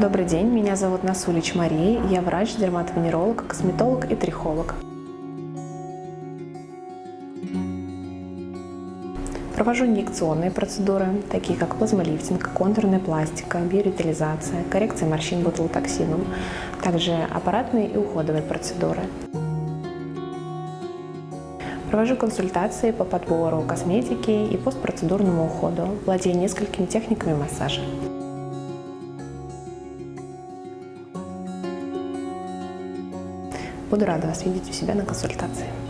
Добрый день, меня зовут Насулич Мария, я врач, дерматовенеролог, косметолог и трихолог. Провожу инъекционные процедуры, такие как плазмолифтинг, контурная пластика, биоревитализация, коррекция морщин ботулотоксином, также аппаратные и уходовые процедуры. Провожу консультации по подбору косметики и постпроцедурному уходу, владею несколькими техниками массажа. Буду рада вас видеть у себя на консультации.